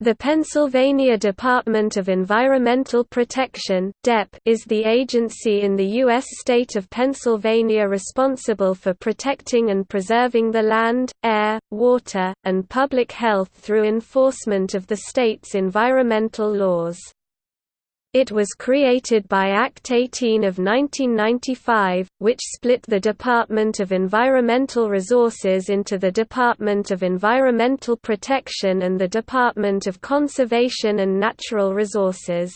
The Pennsylvania Department of Environmental Protection is the agency in the U.S. state of Pennsylvania responsible for protecting and preserving the land, air, water, and public health through enforcement of the state's environmental laws. It was created by Act 18 of 1995, which split the Department of Environmental Resources into the Department of Environmental Protection and the Department of Conservation and Natural Resources.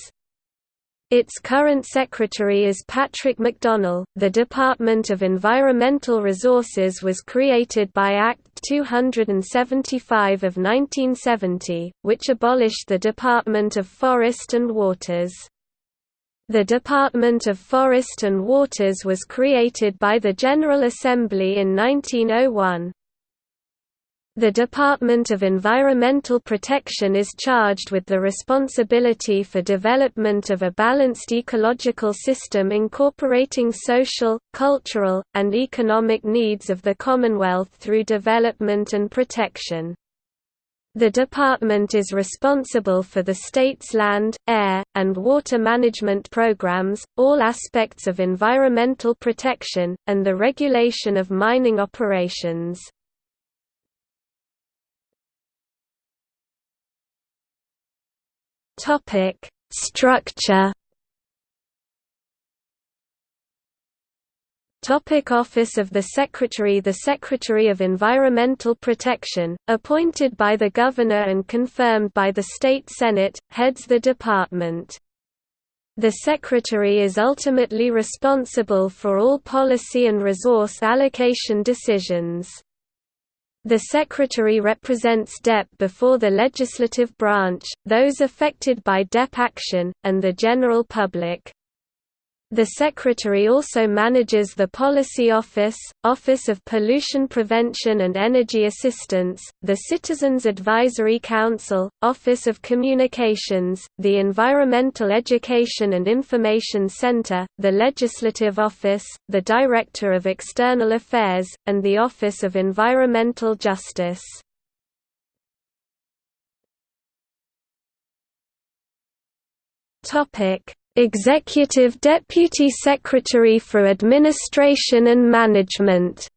Its current secretary is Patrick McDonnell. The Department of Environmental Resources was created by Act 275 of 1970, which abolished the Department of Forest and Waters. The Department of Forest and Waters was created by the General Assembly in 1901. The Department of Environmental Protection is charged with the responsibility for development of a balanced ecological system incorporating social, cultural, and economic needs of the Commonwealth through development and protection. The department is responsible for the state's land, air, and water management programs, all aspects of environmental protection, and the regulation of mining operations. Structure. Topic Office of the Secretary The Secretary of Environmental Protection, appointed by the Governor and confirmed by the State Senate, heads the department. The Secretary is ultimately responsible for all policy and resource allocation decisions. The Secretary represents DEP before the legislative branch, those affected by DEP action, and the general public. The Secretary also manages the Policy Office, Office of Pollution Prevention and Energy Assistance, the Citizens Advisory Council, Office of Communications, the Environmental Education and Information Center, the Legislative Office, the Director of External Affairs, and the Office of Environmental Justice. Topic Executive Deputy Secretary for Administration and Management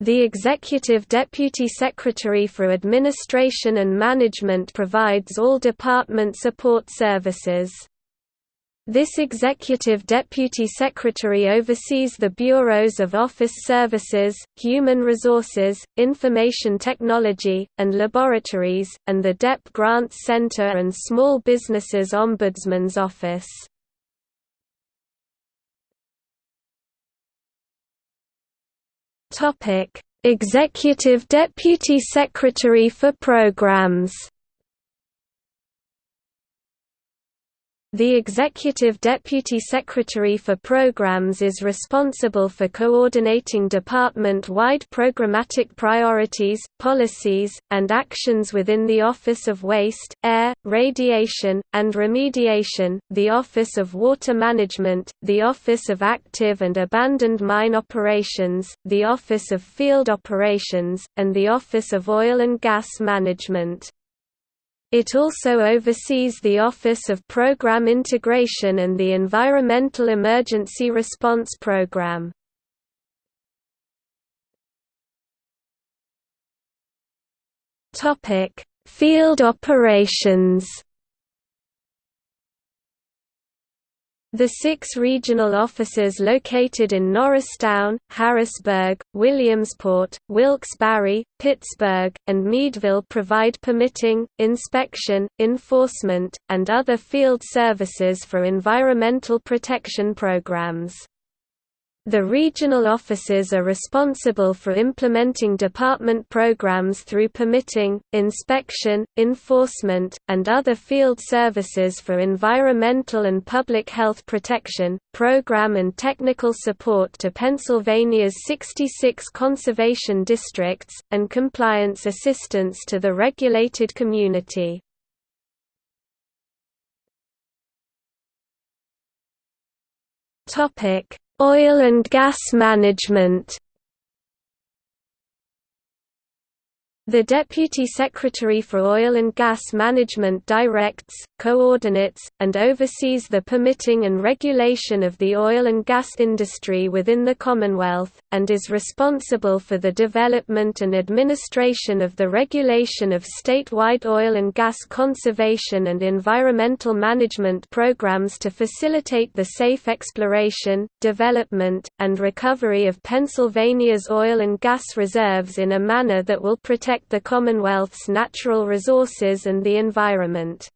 The Executive Deputy Secretary for Administration and Management provides all department support services. This Executive Deputy Secretary oversees the Bureaus of Office Services, Human Resources, Information Technology, and Laboratories, and the DEP Grants Center and Small Businesses Ombudsman's Office. Executive Deputy Secretary for Programs The Executive Deputy Secretary for Programs is responsible for coordinating department-wide programmatic priorities, policies, and actions within the Office of Waste, Air, Radiation, and Remediation, the Office of Water Management, the Office of Active and Abandoned Mine Operations, the Office of Field Operations, and the Office of Oil and Gas Management. It also oversees the Office of Program Integration and the Environmental Emergency Response Program. Field operations The six regional offices located in Norristown, Harrisburg, Williamsport, Wilkes-Barre, Pittsburgh, and Meadville provide permitting, inspection, enforcement, and other field services for environmental protection programs. The regional offices are responsible for implementing department programs through permitting, inspection, enforcement, and other field services for environmental and public health protection, program and technical support to Pennsylvania's 66 conservation districts, and compliance assistance to the regulated community. Topic Oil and gas management The Deputy Secretary for Oil and Gas Management directs, coordinates, and oversees the permitting and regulation of the oil and gas industry within the Commonwealth, and is responsible for the development and administration of the regulation of statewide oil and gas conservation and environmental management programs to facilitate the safe exploration, development, and recovery of Pennsylvania's oil and gas reserves in a manner that will protect protect the Commonwealth's natural resources and the environment.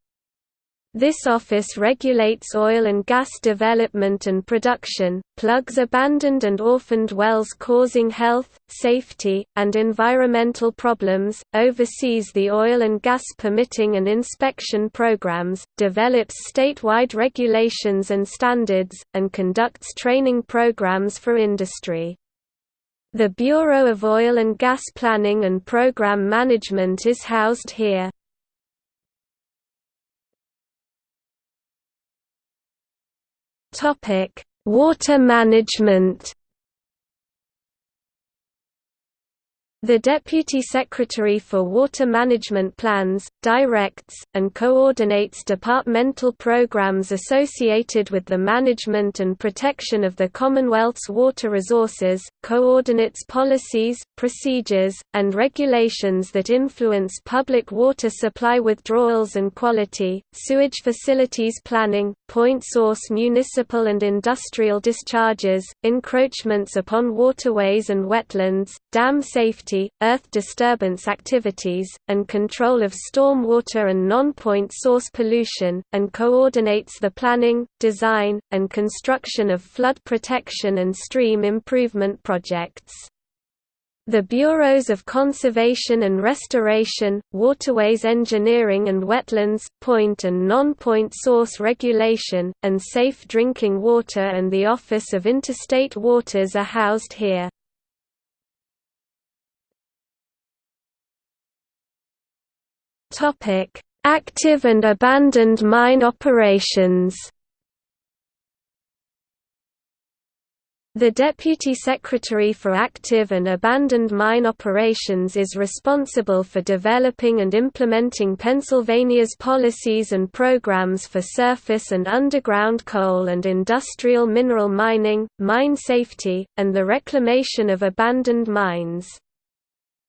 This office regulates oil and gas development and production, plugs abandoned and orphaned wells causing health, safety, and environmental problems, oversees the oil and gas permitting and inspection programs, develops statewide regulations and standards, and conducts training programs for industry. The Bureau of Oil and Gas Planning and Program Management is housed here. Water management The Deputy Secretary for Water Management plans, directs, and coordinates departmental programs associated with the management and protection of the Commonwealth's water resources, coordinates policies, procedures, and regulations that influence public water supply withdrawals and quality, sewage facilities planning, point source municipal and industrial discharges, encroachments upon waterways and wetlands, dam safety earth disturbance activities, and control of stormwater and non-point source pollution, and coordinates the planning, design, and construction of flood protection and stream improvement projects. The Bureaus of Conservation and Restoration, Waterways Engineering and Wetlands, Point and Non-Point Source Regulation, and Safe Drinking Water and the Office of Interstate Waters are housed here. Topic: Active and abandoned mine operations. The Deputy Secretary for Active and Abandoned Mine Operations is responsible for developing and implementing Pennsylvania's policies and programs for surface and underground coal and industrial mineral mining, mine safety, and the reclamation of abandoned mines.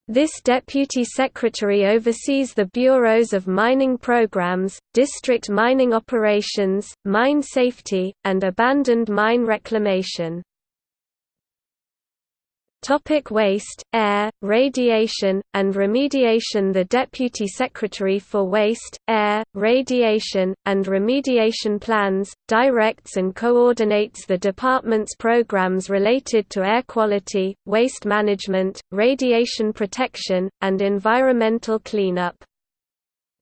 This deputy secretary oversees the bureaus of mining programs, district mining operations, mine safety, and abandoned mine reclamation. Topic waste, air, radiation, and remediation The Deputy Secretary for Waste, Air, Radiation, and Remediation Plans, directs and coordinates the department's programs related to air quality, waste management, radiation protection, and environmental cleanup.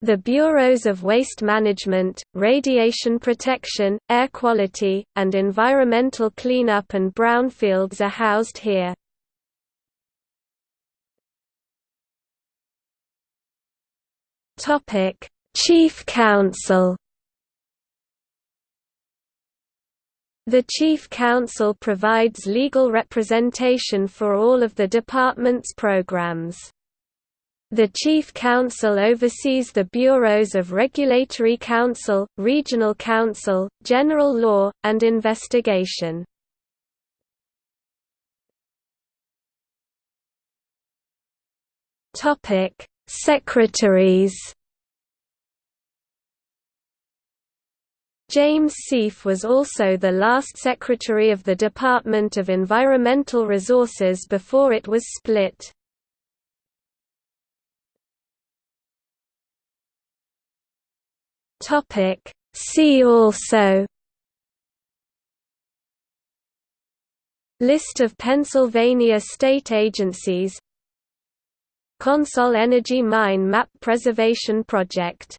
The Bureaus of Waste Management, Radiation Protection, Air Quality, and Environmental Cleanup and Brownfields are housed here. Topic: Chief Counsel. The Chief Counsel provides legal representation for all of the department's programs. The Chief Counsel oversees the bureaus of Regulatory Counsel, Regional Counsel, General Law, and Investigation. Secretaries James Seif was also the last Secretary of the Department of Environmental Resources before it was split. See also List of Pennsylvania state agencies CONSOL Energy Mine Map Preservation Project